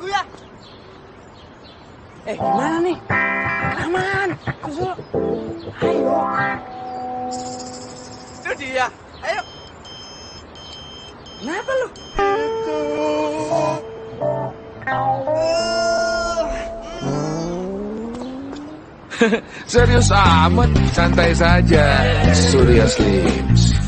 Ya. Eh, gimana nih? Aman. Susul. Ayo. Itu dia. Ayo. Kenapa lu? Serius amat, santai saja. Surya Slims.